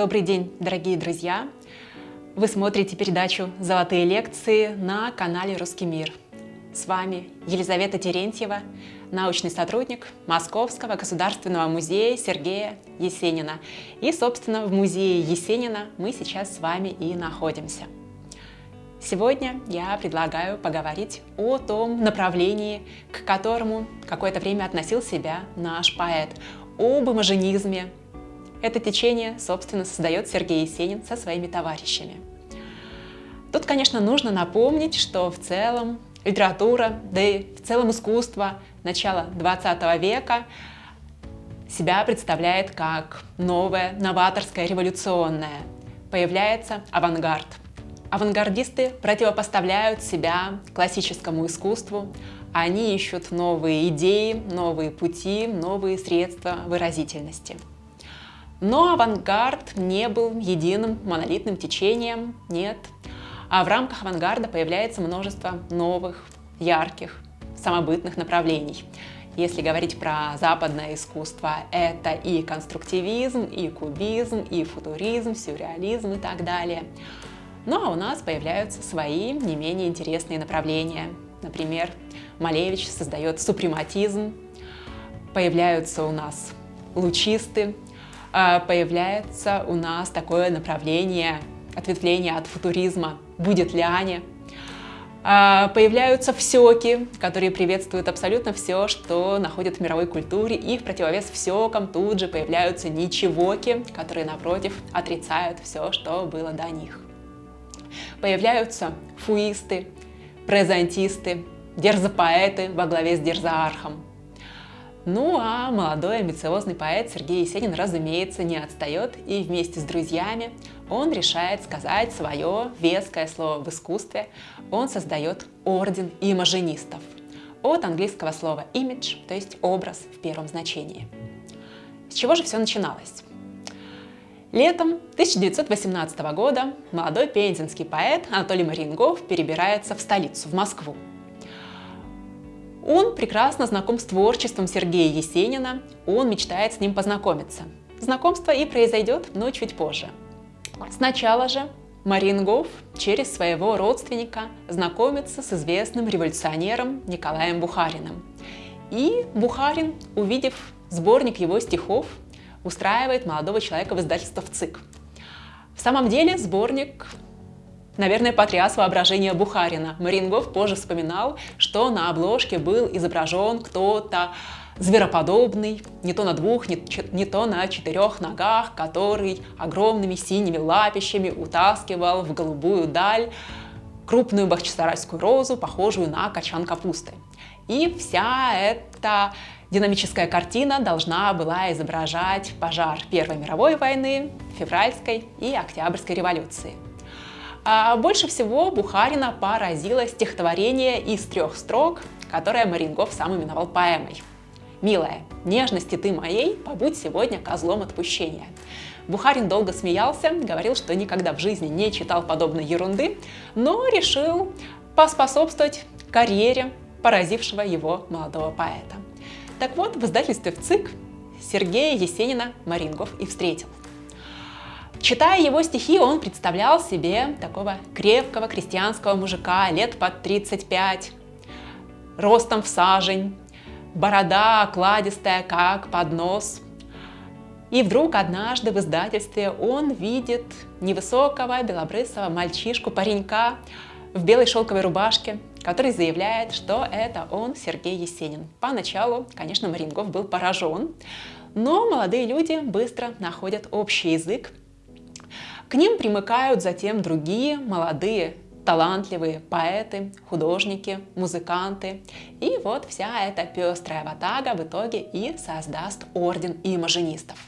Добрый день, дорогие друзья! Вы смотрите передачу «Золотые лекции» на канале «Русский мир». С вами Елизавета Терентьева, научный сотрудник Московского государственного музея Сергея Есенина. И, собственно, в музее Есенина мы сейчас с вами и находимся. Сегодня я предлагаю поговорить о том направлении, к которому какое-то время относил себя наш поэт, об имажинизме, это течение, собственно, создает Сергей Есенин со своими товарищами. Тут, конечно, нужно напомнить, что в целом литература, да и в целом искусство начала 20 века себя представляет как новое, новаторское, революционное. Появляется авангард. Авангардисты противопоставляют себя классическому искусству, они ищут новые идеи, новые пути, новые средства выразительности. Но авангард не был единым монолитным течением, нет. А в рамках авангарда появляется множество новых, ярких, самобытных направлений. Если говорить про западное искусство, это и конструктивизм, и кубизм, и футуризм, сюрреализм и так далее. Ну а у нас появляются свои не менее интересные направления. Например, Малевич создает супрематизм, появляются у нас лучисты, появляется у нас такое направление, ответвление от футуризма «Будет ли Аня?». А, появляются всеки, которые приветствуют абсолютно все, что находят в мировой культуре, и в противовес всекам тут же появляются ничегоки, которые, напротив, отрицают все, что было до них. Появляются фуисты, презентисты, дерзопоэты во главе с дерзоархом, ну а молодой амбициозный поэт Сергей Есенин, разумеется, не отстает и вместе с друзьями он решает сказать свое веское слово в искусстве. Он создает орден имажинистов от английского слова image, то есть образ в первом значении. С чего же все начиналось? Летом 1918 года молодой пензенский поэт Анатолий Марингов перебирается в столицу, в Москву. Он прекрасно знаком с творчеством Сергея Есенина, он мечтает с ним познакомиться. Знакомство и произойдет, но чуть позже. Сначала же Марингов через своего родственника знакомится с известным революционером Николаем Бухариным. И Бухарин, увидев сборник его стихов, устраивает молодого человека в издательство в ЦИК. В самом деле сборник наверное, потряс воображение Бухарина. Марингов позже вспоминал, что на обложке был изображен кто-то звероподобный, не то на двух, не, не то на четырех ногах, который огромными синими лапищами утаскивал в голубую даль крупную бахчисарайскую розу, похожую на качан капусты. И вся эта динамическая картина должна была изображать пожар Первой мировой войны, февральской и октябрьской революции. А больше всего Бухарина поразило стихотворение из трех строк, которое Марингов сам именовал поэмой. «Милая, нежности ты моей, побудь сегодня козлом отпущения». Бухарин долго смеялся, говорил, что никогда в жизни не читал подобной ерунды, но решил поспособствовать карьере поразившего его молодого поэта. Так вот, в издательстве ВЦИК Сергея Есенина Марингов и встретил. Читая его стихи, он представлял себе такого крепкого крестьянского мужика лет под 35, ростом в сажень, борода окладистая, как поднос. И вдруг однажды в издательстве он видит невысокого белобрысого мальчишку-паренька в белой шелковой рубашке, который заявляет, что это он, Сергей Есенин. Поначалу, конечно, Марингов был поражен, но молодые люди быстро находят общий язык к ним примыкают затем другие молодые талантливые поэты, художники, музыканты. И вот вся эта пестрая ватага в итоге и создаст орден имажинистов.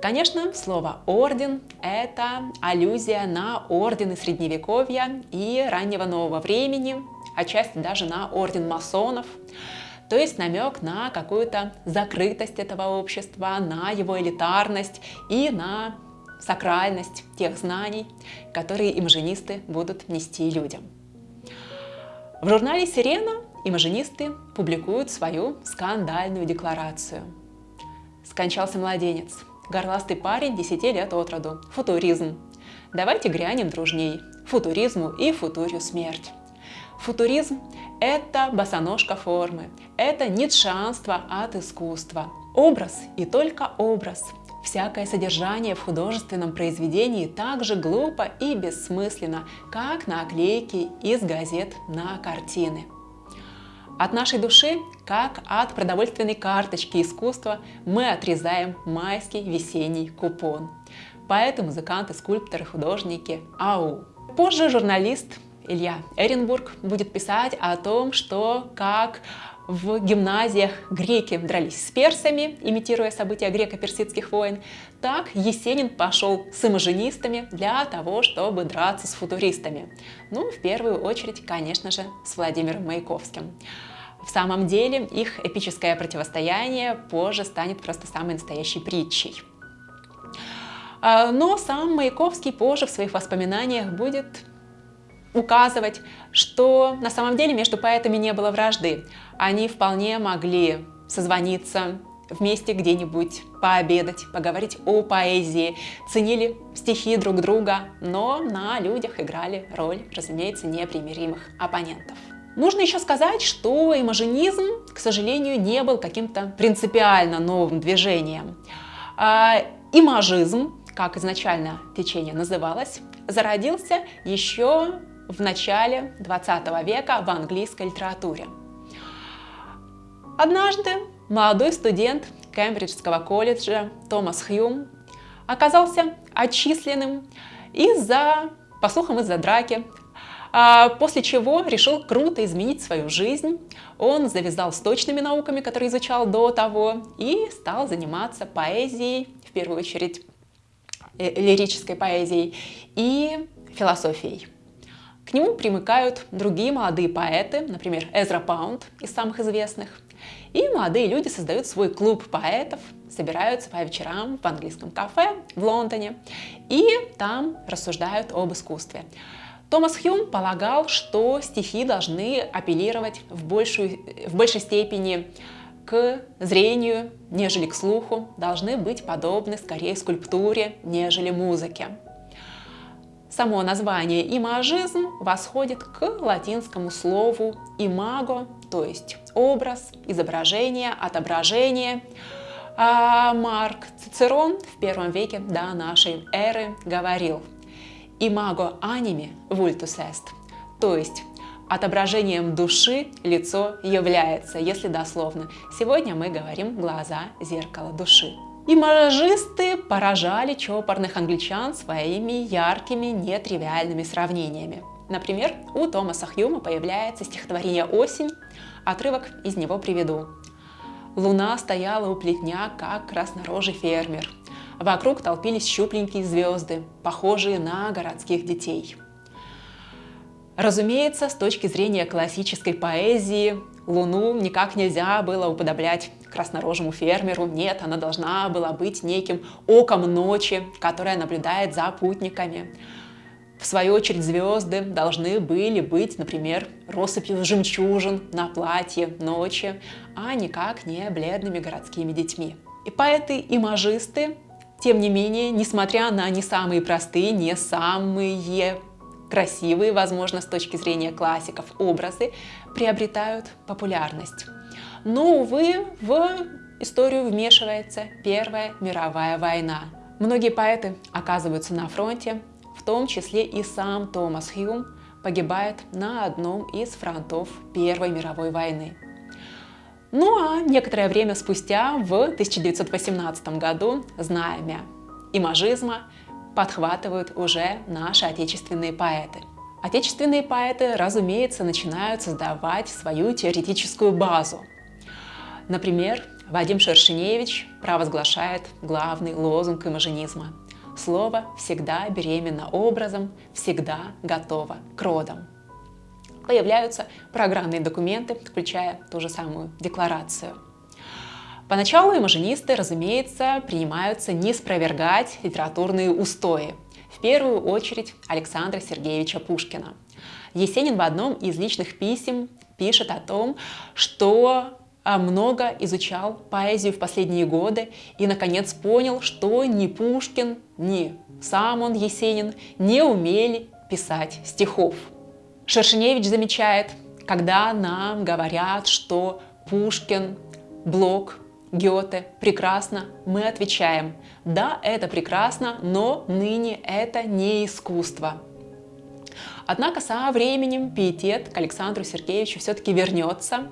Конечно, слово «орден» — это аллюзия на ордены Средневековья и раннего нового времени, отчасти даже на орден масонов, то есть намек на какую-то закрытость этого общества, на его элитарность и на сакральность тех знаний, которые имажинисты будут нести людям. В журнале «Сирена» имажинисты публикуют свою скандальную декларацию. Скончался младенец. горластый парень 10 лет от роду. Футуризм. Давайте грянем дружней. Футуризму и футурию смерть. Футуризм – это босоножка формы, это ницшанство от искусства. Образ и только образ. Всякое содержание в художественном произведении так же глупо и бессмысленно, как наклейки из газет на картины. От нашей души, как от продовольственной карточки искусства, мы отрезаем майский весенний купон. Поэтому музыканты, скульпторы, художники – ау! Позже журналист Илья Эренбург будет писать о том, что как в гимназиях греки дрались с персами, имитируя события греко-персидских войн, так Есенин пошел с имажинистами для того, чтобы драться с футуристами. Ну, в первую очередь, конечно же, с Владимиром Маяковским. В самом деле, их эпическое противостояние позже станет просто самой настоящей притчей. А, но сам Маяковский позже в своих воспоминаниях будет указывать, что на самом деле между поэтами не было вражды. Они вполне могли созвониться вместе где-нибудь, пообедать, поговорить о поэзии, ценили стихи друг друга, но на людях играли роль, разумеется, непримиримых оппонентов. Нужно еще сказать, что имажинизм, к сожалению, не был каким-то принципиально новым движением. А, имажизм, как изначально течение называлось, зародился еще в начале 20 века в английской литературе. Однажды молодой студент Кембриджского колледжа Томас Хьюм оказался отчисленным из-за, по слухам, из-за драки, а после чего решил круто изменить свою жизнь. Он завязал с точными науками, которые изучал до того, и стал заниматься поэзией, в первую очередь э, лирической поэзией и философией. К нему примыкают другие молодые поэты, например, Эзра Паунд из самых известных. И молодые люди создают свой клуб поэтов, собираются по вечерам в английском кафе в Лондоне и там рассуждают об искусстве. Томас Хьюм полагал, что стихи должны апеллировать в, большую, в большей степени к зрению, нежели к слуху, должны быть подобны скорее скульптуре, нежели музыке. Само название имажизм восходит к латинскому слову имаго, то есть образ, изображение, отображение. А Марк Цицерон в первом веке до нашей эры говорил «Имаго аними vultus est», то есть отображением души лицо является, если дословно. Сегодня мы говорим глаза, зеркало души. Имажисты поражали чопорных англичан своими яркими, нетривиальными сравнениями. Например, у Томаса Хьюма появляется стихотворение «Осень», отрывок из него приведу. Луна стояла у плетня, как краснорожий фермер. Вокруг толпились щупленькие звезды, похожие на городских детей. Разумеется, с точки зрения классической поэзии, Луну никак нельзя было уподоблять краснорожему фермеру. Нет, она должна была быть неким оком ночи, которая наблюдает за путниками. В свою очередь звезды должны были быть, например, россыпью жемчужин на платье ночи, а никак не бледными городскими детьми. И поэты и мажисты, тем не менее, несмотря на не самые простые, не самые красивые, возможно, с точки зрения классиков, образы приобретают популярность. Но, увы, в историю вмешивается Первая мировая война. Многие поэты оказываются на фронте, в том числе и сам Томас Хьюм погибает на одном из фронтов Первой мировой войны. Ну а некоторое время спустя, в 1918 году, знамя имажизма подхватывают уже наши отечественные поэты. Отечественные поэты, разумеется, начинают создавать свою теоретическую базу. Например, Вадим Шершеневич провозглашает главный лозунг имажинизма. Слово всегда беременно образом, всегда готово к родам. Появляются программные документы, включая ту же самую декларацию. Поначалу имажинисты, разумеется, принимаются не спровергать литературные устои. В первую очередь Александра Сергеевича Пушкина. Есенин в одном из личных писем пишет о том, что много изучал поэзию в последние годы и, наконец, понял, что ни Пушкин, ни сам он, Есенин, не умели писать стихов. Шершеневич замечает, когда нам говорят, что Пушкин, Блок, Гёте прекрасно, мы отвечаем, да, это прекрасно, но ныне это не искусство. Однако со временем пиетет к Александру Сергеевичу все-таки вернется,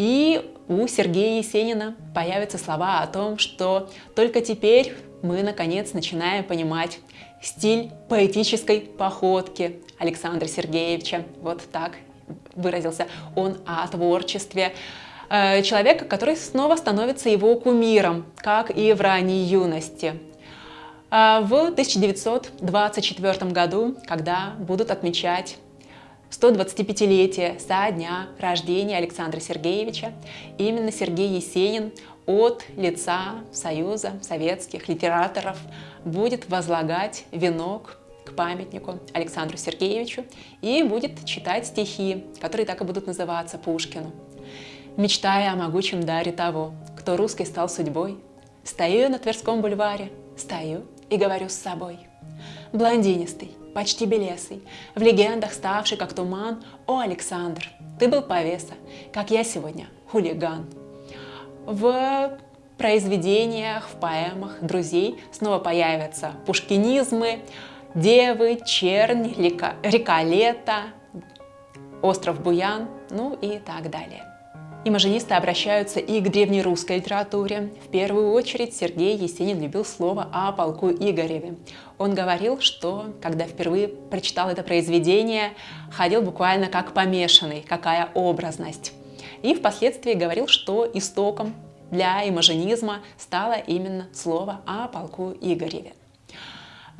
и у Сергея Есенина появятся слова о том, что только теперь мы наконец начинаем понимать стиль поэтической походки Александра Сергеевича. Вот так выразился он о творчестве э, человека, который снова становится его кумиром, как и в ранней юности. А в 1924 году, когда будут отмечать 125-летие со дня рождения Александра Сергеевича, именно Сергей Есенин от лица Союза советских литераторов будет возлагать венок к памятнику Александру Сергеевичу и будет читать стихи, которые так и будут называться Пушкину. Мечтая о могучем даре того, кто русской стал судьбой, стою на Тверском бульваре, стою и говорю с собой. Блондинистый, почти белесый, в легендах ставший как туман, о, Александр, ты был повеса, как я сегодня, хулиган. В произведениях, в поэмах друзей снова появятся пушкинизмы, девы, чернь, река, река лета, остров Буян, ну и так далее. Имажинисты обращаются и к древнерусской литературе. В первую очередь Сергей Есенин любил слово о полку Игореве. Он говорил, что, когда впервые прочитал это произведение, ходил буквально как помешанный, какая образность. И впоследствии говорил, что истоком для имажинизма стало именно слово о полку Игореве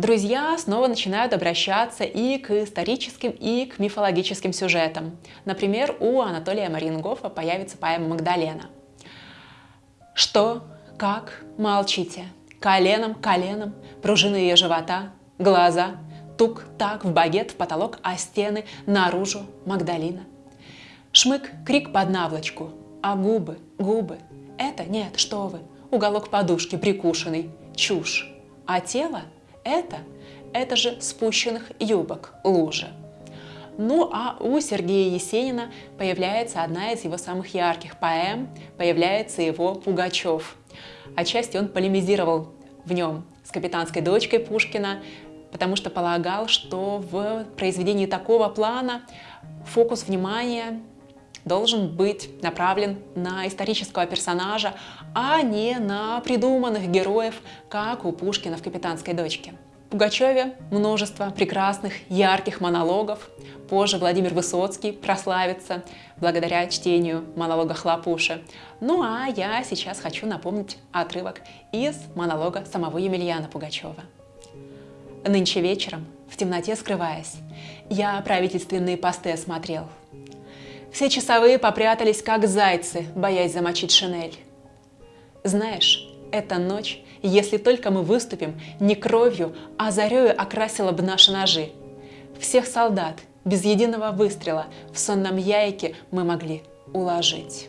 друзья снова начинают обращаться и к историческим, и к мифологическим сюжетам. Например, у Анатолия Марингофа появится поэма «Магдалена». Что, как, молчите, коленом, коленом, пружины ее живота, глаза, тук-так в багет, в потолок, а стены наружу Магдалина. Шмык, крик под наволочку, а губы, губы, это нет, что вы, уголок подушки прикушенный, чушь, а тело это, это же спущенных юбок, лужа. Ну а у Сергея Есенина появляется одна из его самых ярких поэм, появляется его «Пугачев». Отчасти он полемизировал в нем с капитанской дочкой Пушкина, потому что полагал, что в произведении такого плана фокус внимания должен быть направлен на исторического персонажа, а не на придуманных героев, как у Пушкина в «Капитанской дочке». Пугачеве множество прекрасных, ярких монологов. Позже Владимир Высоцкий прославится благодаря чтению монолога Хлопуши. Ну а я сейчас хочу напомнить отрывок из монолога самого Емельяна Пугачева. Нынче вечером, в темноте скрываясь, я правительственные посты осмотрел – все часовые попрятались, как зайцы, боясь замочить шинель. Знаешь, эта ночь, если только мы выступим, не кровью, а зарею окрасила бы наши ножи. Всех солдат, без единого выстрела, в сонном яйке мы могли уложить.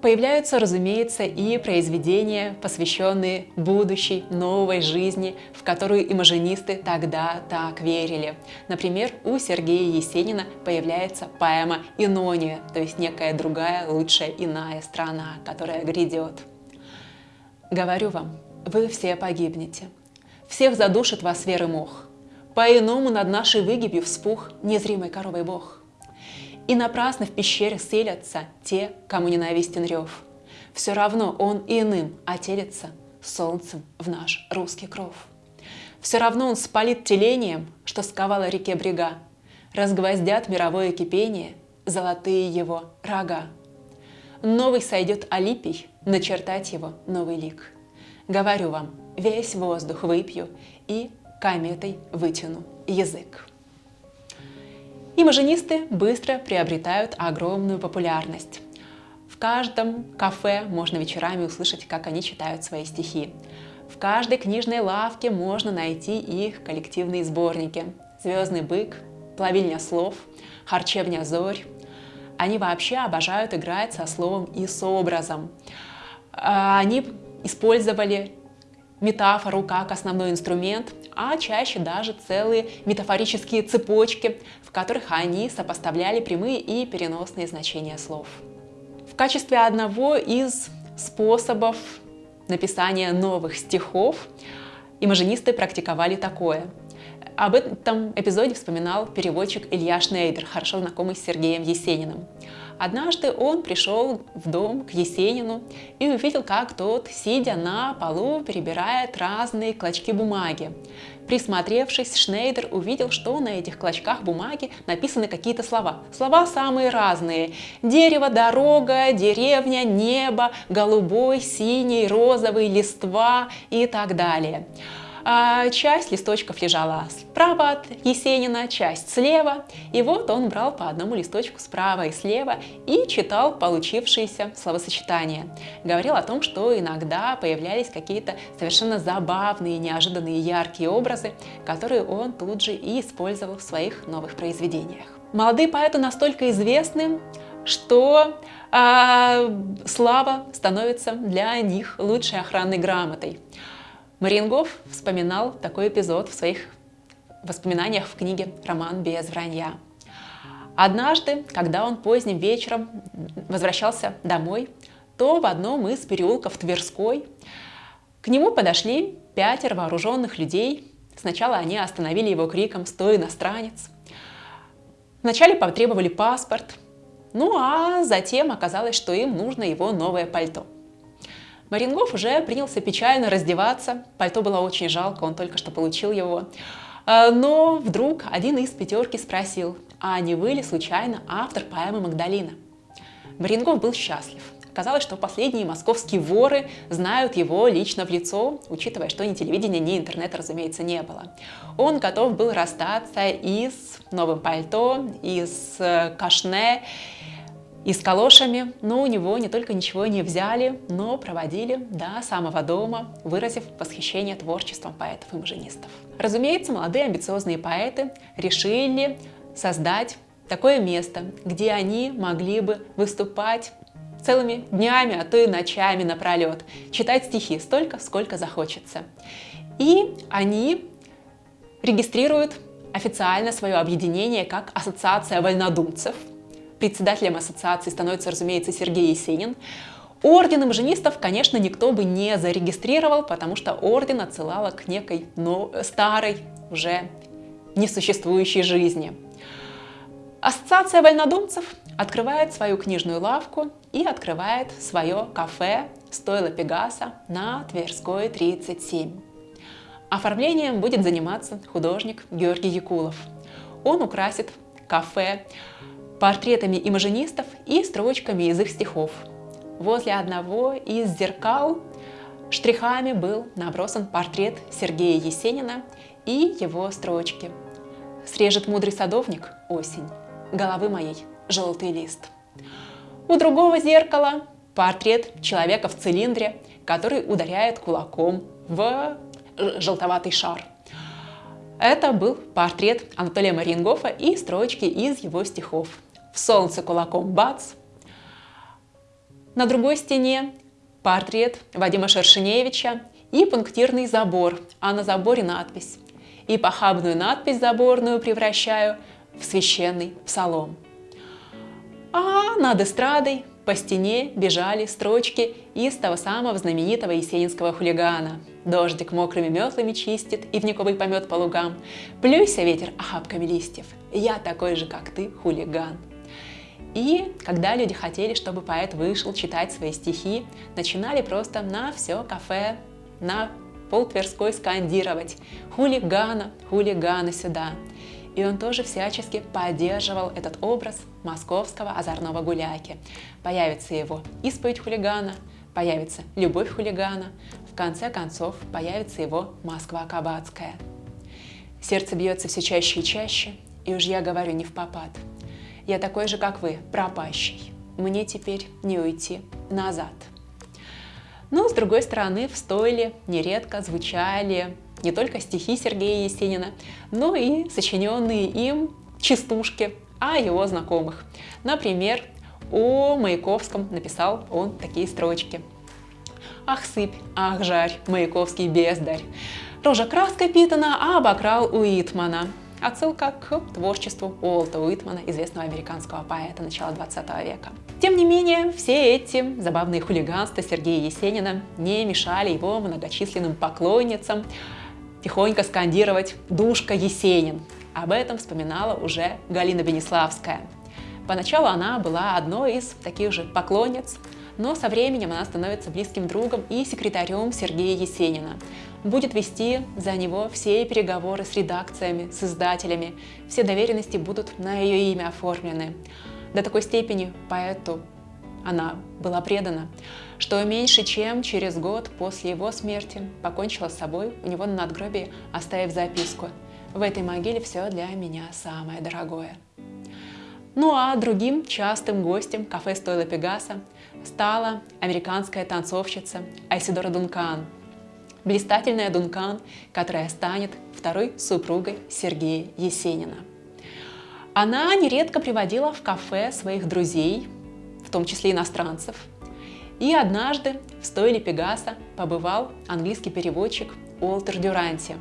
Появляются, разумеется, и произведения, посвященные будущей новой жизни, в которую имажинисты тогда так верили. Например, у Сергея Есенина появляется поэма «Инония», то есть некая другая, лучшая, иная страна, которая грядет. Говорю вам, вы все погибнете. Всех задушит вас веры мох. По-иному над нашей выгибью вспух незримый коровой бог. И напрасно в пещере селятся те, кому ненавистен рев. Все равно он иным отелится солнцем в наш русский кров. Все равно он спалит телением, что сковало реке брега, Разгвоздят мировое кипение золотые его рога. Новый сойдет Алипий, начертать его новый лик. Говорю вам, весь воздух выпью и кометой вытяну язык. Имажинисты быстро приобретают огромную популярность. В каждом кафе можно вечерами услышать, как они читают свои стихи. В каждой книжной лавке можно найти их коллективные сборники. «Звездный бык», «Плавильня слов», «Харчевня зорь», Они вообще обожают играть со словом и с образом. А, они использовали метафору как основной инструмент, а чаще даже целые метафорические цепочки, в которых они сопоставляли прямые и переносные значения слов. В качестве одного из способов написания новых стихов имажинисты практиковали такое. Об этом эпизоде вспоминал переводчик Илья Шнейдер, хорошо знакомый с Сергеем Есениным. Однажды он пришел в дом к Есенину и увидел, как тот, сидя на полу, перебирает разные клочки бумаги. Присмотревшись, Шнейдер увидел, что на этих клочках бумаги написаны какие-то слова. Слова самые разные. Дерево, дорога, деревня, небо, голубой, синий, розовый, листва и так далее. А часть листочков лежала справа от Есенина, часть слева. И вот он брал по одному листочку справа и слева и читал получившиеся словосочетания. Говорил о том, что иногда появлялись какие-то совершенно забавные, неожиданные, яркие образы, которые он тут же и использовал в своих новых произведениях. Молодые поэты настолько известны, что э, слава становится для них лучшей охранной грамотой. Марингов вспоминал такой эпизод в своих воспоминаниях в книге «Роман без вранья». Однажды, когда он поздним вечером возвращался домой, то в одном из переулков Тверской к нему подошли пятеро вооруженных людей. Сначала они остановили его криком «Стой, иностранец!». Вначале потребовали паспорт, ну а затем оказалось, что им нужно его новое пальто – Марингов уже принялся печально раздеваться. Пальто было очень жалко, он только что получил его. А, но вдруг один из пятерки спросил, а не вы ли случайно автор поэмы «Магдалина»? Марингов был счастлив. Казалось, что последние московские воры знают его лично в лицо, учитывая, что ни телевидения, ни интернета, разумеется, не было. Он готов был расстаться и с новым пальто, и с э, кашне, и с калошами, но у него не только ничего не взяли, но проводили до самого дома, выразив восхищение творчеством поэтов и маженистов. Разумеется, молодые амбициозные поэты решили создать такое место, где они могли бы выступать целыми днями, а то и ночами напролет, читать стихи столько, сколько захочется. И они регистрируют официально свое объединение как Ассоциация вольнодумцев – Председателем ассоциации становится, разумеется, Сергей Есенин. Орден имжинистов, конечно, никто бы не зарегистрировал, потому что орден отсылала к некой но, старой, уже несуществующей жизни. Ассоциация вольнодумцев открывает свою книжную лавку и открывает свое кафе «Стойло Пегаса» на Тверской 37. Оформлением будет заниматься художник Георгий Якулов. Он украсит кафе портретами имажинистов и строчками из их стихов. Возле одного из зеркал штрихами был набросан портрет Сергея Есенина и его строчки. «Срежет мудрый садовник осень, головы моей желтый лист». У другого зеркала портрет человека в цилиндре, который ударяет кулаком в желтоватый шар. Это был портрет Анатолия Мариенгофа и строчки из его стихов солнце кулаком бац. На другой стене портрет Вадима Шершеневича и пунктирный забор, а на заборе надпись. И похабную надпись заборную превращаю в священный псалом. А над эстрадой по стене бежали строчки из того самого знаменитого есенинского хулигана. Дождик мокрыми метлами чистит, и вниковый помет по лугам. Плюйся ветер охапками листьев, я такой же, как ты, хулиган. И когда люди хотели, чтобы поэт вышел читать свои стихи, начинали просто на все кафе, на пол Тверской скандировать «Хулигана, хулигана сюда!». И он тоже всячески поддерживал этот образ московского озорного гуляки. Появится его исповедь хулигана, появится любовь хулигана, в конце концов появится его Москва Кабацкая. Сердце бьется все чаще и чаще, и уж я говорю не в попад – я такой же, как вы, пропащий. Мне теперь не уйти назад. Но, с другой стороны, в стойле нередко звучали не только стихи Сергея Есенина, но и сочиненные им частушки о его знакомых. Например, о Маяковском написал он такие строчки. Ах, сыпь, ах, жарь, Маяковский бездарь. Рожа краской питана, а обокрал Уитмана. Отсылка к творчеству Уолта Уитмана, известного американского поэта начала 20 века. Тем не менее, все эти забавные хулиганства Сергея Есенина не мешали его многочисленным поклонницам тихонько скандировать «Душка Есенин». Об этом вспоминала уже Галина Бенеславская. Поначалу она была одной из таких же поклонниц, но со временем она становится близким другом и секретарем Сергея Есенина будет вести за него все переговоры с редакциями, с издателями, все доверенности будут на ее имя оформлены. До такой степени поэту она была предана, что меньше чем через год после его смерти покончила с собой у него на надгробии, оставив записку «В этой могиле все для меня самое дорогое». Ну а другим частым гостем кафе «Стойла Пегаса» стала американская танцовщица Айсидора Дункан – блистательная Дункан, которая станет второй супругой Сергея Есенина. Она нередко приводила в кафе своих друзей, в том числе иностранцев, и однажды в стойле Пегаса побывал английский переводчик Уолтер Дюранти,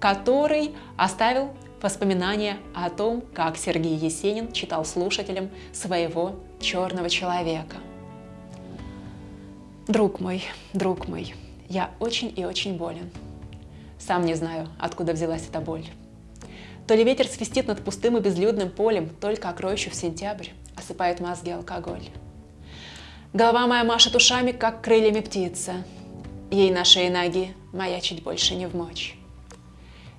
который оставил воспоминания о том, как Сергей Есенин читал слушателям своего черного человека. Друг мой, друг мой, я очень и очень болен. Сам не знаю, откуда взялась эта боль. То ли ветер свистит над пустым и безлюдным полем, только окроющий в сентябрь, осыпает мозги алкоголь. Голова моя машет ушами, как крыльями птица. Ей на шее ноги маячить больше не в мочь.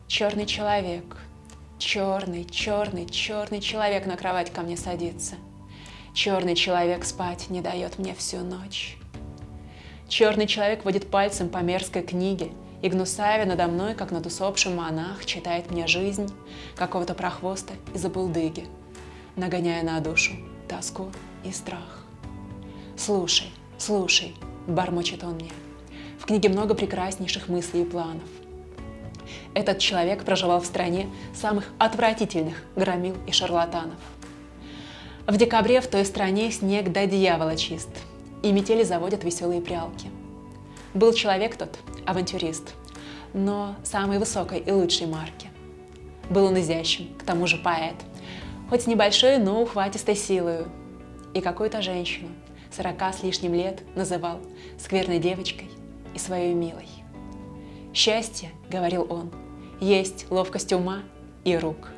Черный человек, черный, черный, черный человек на кровать ко мне садится. Черный человек спать не дает мне всю ночь. Черный человек водит пальцем по мерзкой книге, и гнусавя надо мной, как над усопшим монах, читает мне жизнь какого-то прохвоста из забулдыги, нагоняя на душу тоску и страх. «Слушай, слушай», — бормочет он мне, — «в книге много прекраснейших мыслей и планов. Этот человек проживал в стране самых отвратительных громил и шарлатанов. В декабре в той стране снег до дьявола чист — и метели заводят веселые прялки. Был человек тот, авантюрист, но самой высокой и лучшей марки. Был он изящен, к тому же поэт, хоть небольшой, но ухватистой силой. И какую-то женщину, сорока с лишним лет, называл скверной девочкой и своей милой. «Счастье, — говорил он, — есть ловкость ума и рук.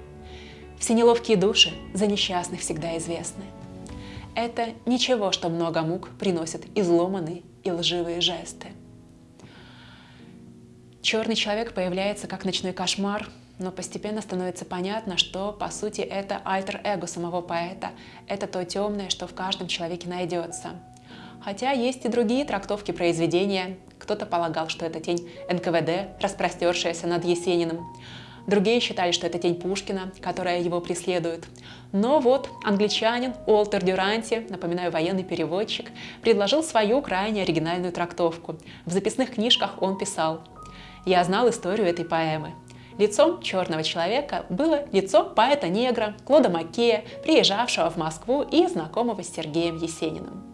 Все неловкие души за несчастных всегда известны. Это ничего, что много мук приносят изломанные и лживые жесты. Черный человек появляется как ночной кошмар, но постепенно становится понятно, что по сути это альтер-эго самого поэта, это то темное, что в каждом человеке найдется. Хотя есть и другие трактовки произведения. Кто-то полагал, что это тень НКВД, распростершаяся над Есениным. Другие считали, что это тень Пушкина, которая его преследует. Но вот англичанин Уолтер Дюранти, напоминаю, военный переводчик, предложил свою крайне оригинальную трактовку. В записных книжках он писал «Я знал историю этой поэмы. Лицом черного человека было лицо поэта-негра Клода Маккея, приезжавшего в Москву и знакомого с Сергеем Есениным.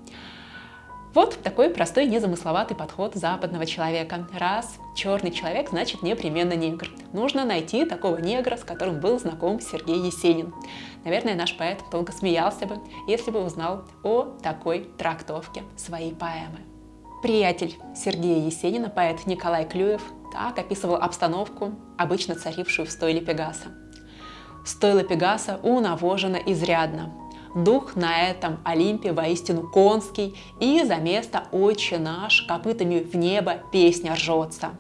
Вот такой простой незамысловатый подход западного человека. Раз черный человек, значит непременно негр. Нужно найти такого негра, с которым был знаком Сергей Есенин. Наверное, наш поэт долго смеялся бы, если бы узнал о такой трактовке своей поэмы. Приятель Сергея Есенина, поэт Николай Клюев, так описывал обстановку, обычно царившую в стойле Пегаса. Стойло Пегаса унавожено изрядно. Дух на этом Олимпе воистину конский, и за место «Отче наш» копытами в небо песня ржется.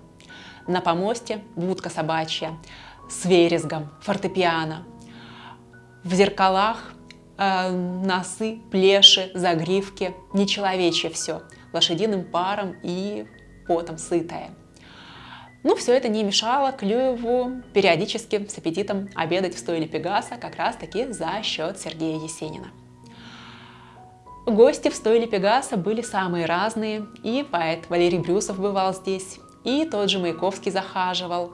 На помосте будка собачья с верезгом, фортепиано. В зеркалах э, носы, плеши, загривки, нечеловечье все, лошадиным паром и потом сытое. Ну, все это не мешало Клюеву периодически с аппетитом обедать в стойле Пегаса как раз-таки за счет Сергея Есенина. Гости в стойле Пегаса были самые разные, и поэт Валерий Брюсов бывал здесь, и тот же Маяковский захаживал,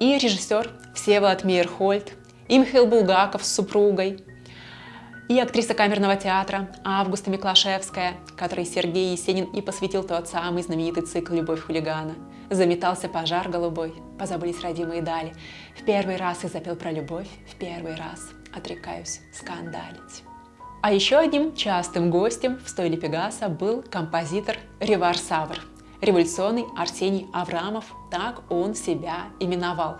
и режиссер Всеволод Мейерхольд, и Михаил Булгаков с супругой, И актриса камерного театра Августа Миклашевская, которой Сергей Есенин и посвятил тот самый знаменитый цикл «Любовь хулигана». Заметался пожар голубой, позабылись родимые дали. В первый раз я запел про любовь, в первый раз отрекаюсь скандалить. А еще одним частым гостем в стойле Пегаса был композитор Ревар Савр, революционный Арсений Аврамов, так он себя именовал.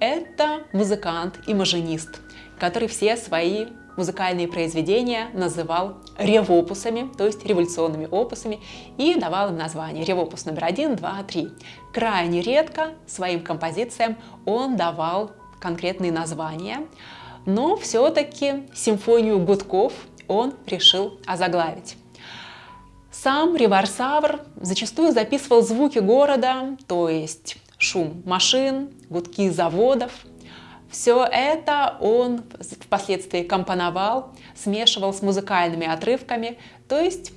Это музыкант и маженист, который все свои музыкальные произведения называл ревопусами, то есть революционными опусами, и давал им название ревопус номер один, два, три. Крайне редко своим композициям он давал конкретные названия, но все-таки симфонию гудков он решил озаглавить. Сам Риварсавр зачастую записывал звуки города, то есть шум машин, гудки заводов, все это он впоследствии компоновал, смешивал с музыкальными отрывками, то есть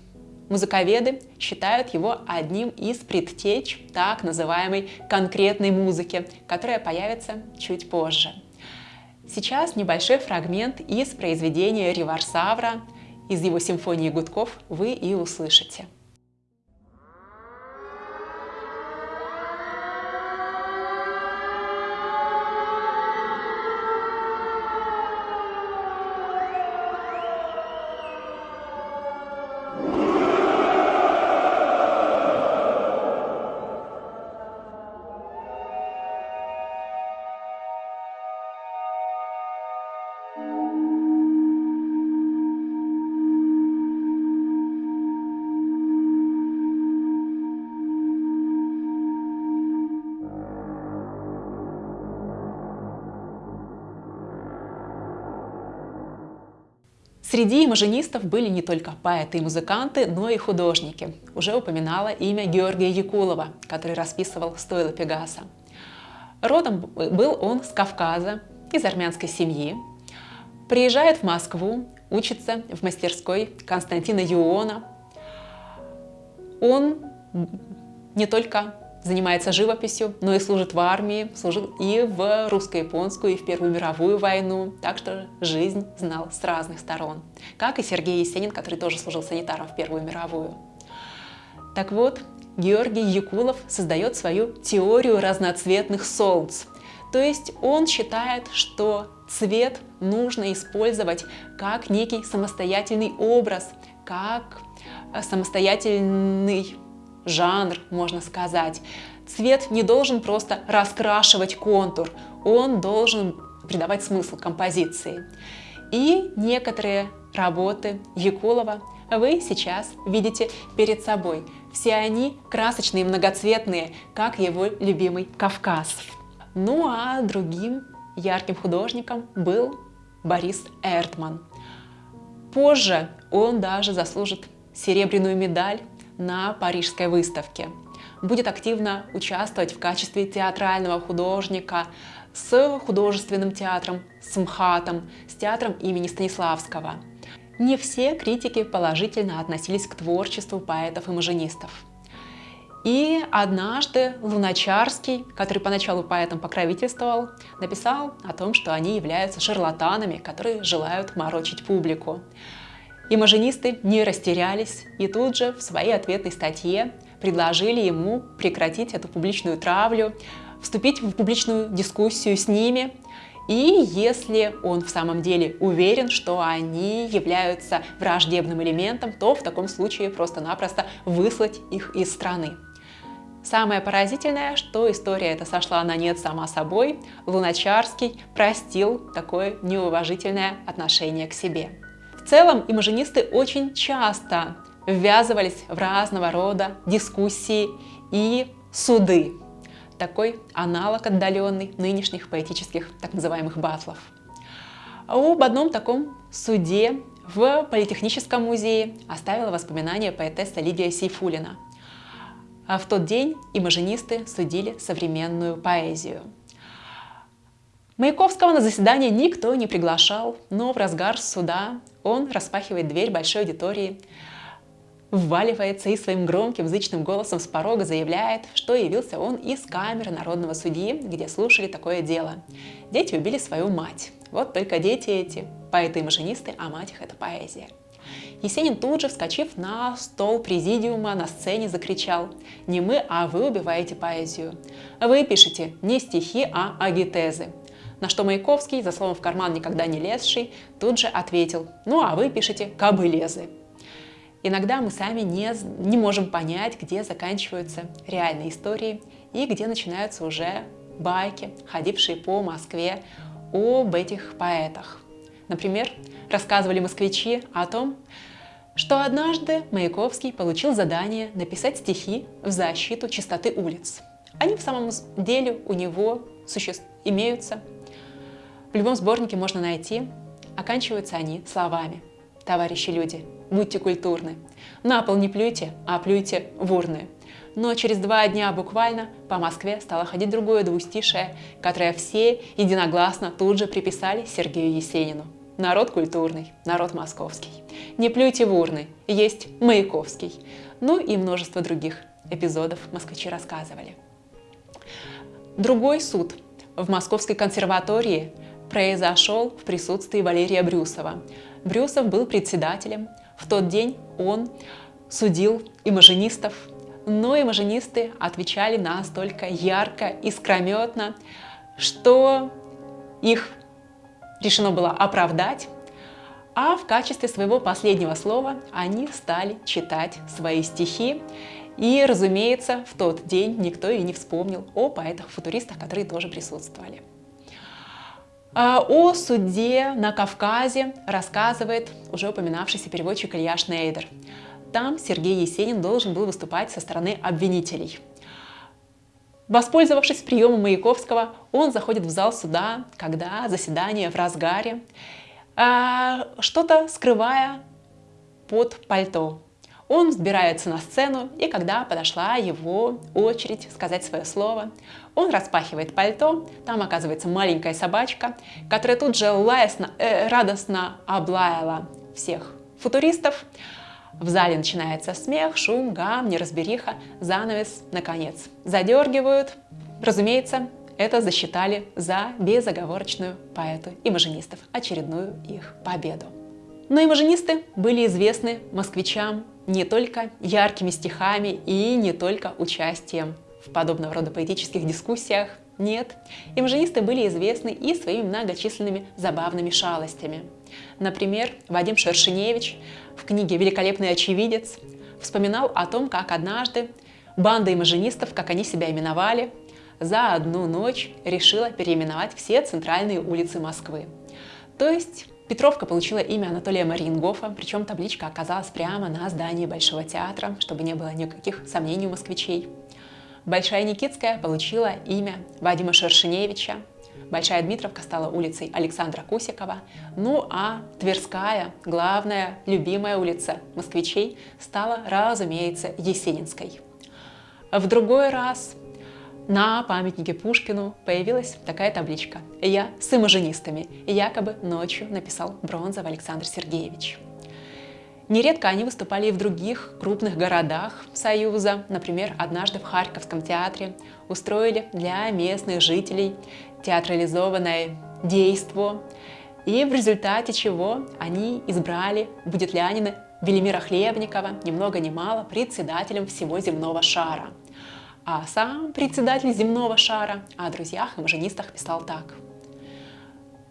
музыковеды считают его одним из предтеч так называемой конкретной музыки, которая появится чуть позже. Сейчас небольшой фрагмент из произведения Риварсавра, из его симфонии гудков вы и услышите. Среди имажинистов были не только поэты и музыканты, но и художники. Уже упоминала имя Георгия Якулова, который расписывал стойла Пегаса. Родом был он с Кавказа, из армянской семьи. Приезжает в Москву, учится в мастерской Константина Юона. Он не только занимается живописью, но и служит в армии, служил и в русско-японскую, и в Первую мировую войну, так что жизнь знал с разных сторон. Как и Сергей Есенин, который тоже служил санитаром в Первую мировую. Так вот, Георгий Якулов создает свою теорию разноцветных солнц. То есть он считает, что цвет нужно использовать как некий самостоятельный образ, как самостоятельный жанр, можно сказать. Цвет не должен просто раскрашивать контур, он должен придавать смысл композиции. И некоторые работы Якулова вы сейчас видите перед собой. Все они красочные, многоцветные, как его любимый Кавказ. Ну а другим ярким художником был Борис Эртман. Позже он даже заслужит серебряную медаль на Парижской выставке. Будет активно участвовать в качестве театрального художника с художественным театром, с МХАТом, с театром имени Станиславского. Не все критики положительно относились к творчеству поэтов и маженистов. И однажды Луначарский, который поначалу поэтам покровительствовал, написал о том, что они являются шарлатанами, которые желают морочить публику. Имажинисты не растерялись и тут же в своей ответной статье предложили ему прекратить эту публичную травлю, вступить в публичную дискуссию с ними, и если он в самом деле уверен, что они являются враждебным элементом, то в таком случае просто-напросто выслать их из страны. Самое поразительное, что история эта сошла на нет сама собой, Луначарский простил такое неуважительное отношение к себе. В целом, имажинисты очень часто ввязывались в разного рода дискуссии и суды. Такой аналог отдаленный нынешних поэтических так называемых батлов. Об одном таком суде в Политехническом музее оставила воспоминания поэтесса Лидия Сейфулина. А в тот день имажинисты судили современную поэзию. Маяковского на заседание никто не приглашал, но в разгар суда он распахивает дверь большой аудитории, вваливается и своим громким зычным голосом с порога заявляет, что явился он из камеры народного судьи, где слушали такое дело. Дети убили свою мать. Вот только дети эти поэты-имажинисты, а мать их — это поэзия. Есенин тут же, вскочив на стол президиума, на сцене закричал «Не мы, а вы убиваете поэзию. Вы пишете не стихи, а агитезы». На что Маяковский, за словом в карман никогда не лезший, тут же ответил «Ну, а вы пишете кобылезы». Иногда мы сами не, не можем понять, где заканчиваются реальные истории и где начинаются уже байки, ходившие по Москве об этих поэтах. Например, рассказывали москвичи о том, что однажды Маяковский получил задание написать стихи в защиту чистоты улиц. Они в самом деле у него существ... имеются. В любом сборнике можно найти. Оканчиваются они словами. Товарищи люди, будьте культурны. На пол не плюйте, а плюйте в урны. Но через два дня буквально по Москве стало ходить другое двустишее, которое все единогласно тут же приписали Сергею Есенину. Народ культурный, народ московский. Не плюйте в урны, есть Маяковский. Ну и множество других эпизодов москвичи рассказывали. Другой суд в Московской консерватории произошел в присутствии Валерия Брюсова. Брюсов был председателем. В тот день он судил имажинистов, но имажинисты отвечали настолько ярко, искрометно, что их решено было оправдать, а в качестве своего последнего слова они стали читать свои стихи. И, разумеется, в тот день никто и не вспомнил о поэтах-футуристах, которые тоже присутствовали. А, о суде на Кавказе рассказывает уже упоминавшийся переводчик Илья Шнейдер. Там Сергей Есенин должен был выступать со стороны обвинителей. Воспользовавшись приемом Маяковского, он заходит в зал суда, когда заседание в разгаре, а, что-то скрывая под пальто. Он взбирается на сцену, и когда подошла его очередь сказать свое слово, он распахивает пальто, там оказывается маленькая собачка, которая тут же лаясно, э, радостно облаяла всех футуристов. В зале начинается смех, шум, гам, неразбериха, занавес, наконец. Задергивают. Разумеется, это засчитали за безоговорочную поэту имажинистов, очередную их победу. Но имажинисты были известны москвичам не только яркими стихами и не только участием в подобного рода поэтических дискуссиях. Нет, имажинисты были известны и своими многочисленными забавными шалостями. Например, Вадим Шершеневич в книге «Великолепный очевидец» вспоминал о том, как однажды банда имажинистов, как они себя именовали, за одну ночь решила переименовать все центральные улицы Москвы. То есть Петровка получила имя Анатолия Мариенгофа, причем табличка оказалась прямо на здании Большого театра, чтобы не было никаких сомнений у москвичей. Большая Никитская получила имя Вадима Шершеневича, Большая Дмитровка стала улицей Александра Кусикова, ну а Тверская, главная, любимая улица москвичей, стала, разумеется, Есенинской. В другой раз на памятнике Пушкину появилась такая табличка «Я с имажинистами», якобы ночью написал Бронзов Александр Сергеевич. Нередко они выступали и в других крупных городах Союза. Например, однажды в Харьковском театре устроили для местных жителей театрализованное действо, и в результате чего они избрали будетлянина Велимира Хлебникова, ни много ни мало, председателем всего земного шара – а сам председатель земного шара о друзьях и маженистах писал так.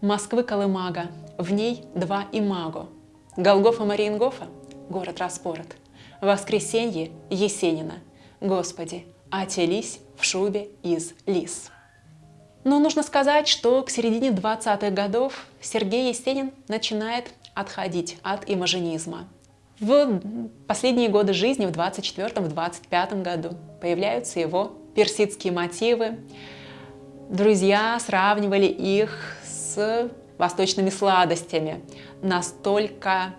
Москвы Колымага, в ней два имаго. Голгофа Мариенгофа, город распорот. Воскресенье Есенина, Господи, отелись в шубе из лис. Но нужно сказать, что к середине 20-х годов Сергей Есенин начинает отходить от имажинизма. В последние годы жизни, в 24-25 году, появляются его персидские мотивы. Друзья сравнивали их с восточными сладостями, настолько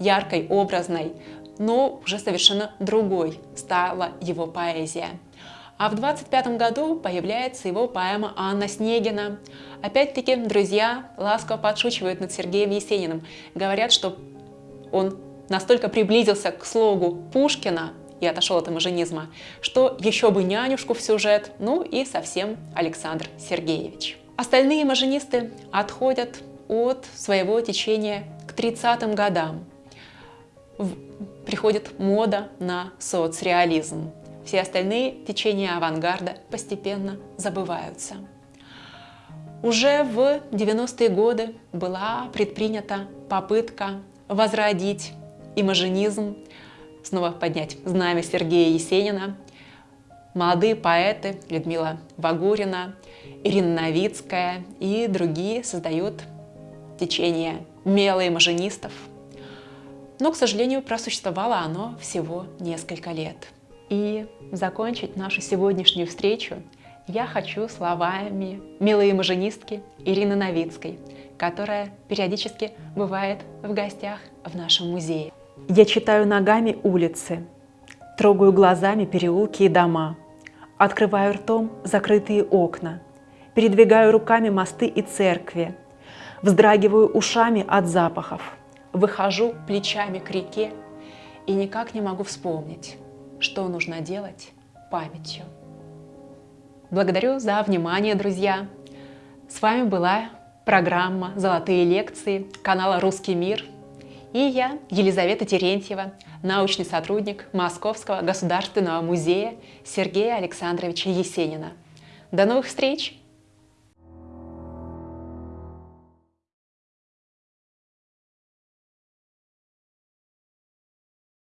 яркой, образной, но уже совершенно другой стала его поэзия. А в 25 году появляется его поэма «Анна Снегина». Опять-таки, друзья ласково подшучивают над Сергеем Есениным, говорят, что он настолько приблизился к слогу Пушкина и отошел от имажинизма, что еще бы нянюшку в сюжет, ну и совсем Александр Сергеевич. Остальные имажинисты отходят от своего течения к 30-м годам. Приходит мода на соцреализм. Все остальные течения авангарда постепенно забываются. Уже в 90-е годы была предпринята попытка возродить имажинизм, снова поднять знамя Сергея Есенина. Молодые поэты Людмила Вагурина, Ирина Новицкая и другие создают течение мелоимажинистов. Но, к сожалению, просуществовало оно всего несколько лет. И закончить нашу сегодняшнюю встречу я хочу словами милой маженистки Ирины Новицкой, которая периодически бывает в гостях в нашем музее. Я читаю ногами улицы, трогаю глазами переулки и дома, открываю ртом закрытые окна, передвигаю руками мосты и церкви, вздрагиваю ушами от запахов, выхожу плечами к реке и никак не могу вспомнить, что нужно делать памятью. Благодарю за внимание, друзья! С вами была программа «Золотые лекции» канала «Русский мир». И я, Елизавета Терентьева, научный сотрудник Московского государственного музея Сергея Александровича Есенина. До новых встреч!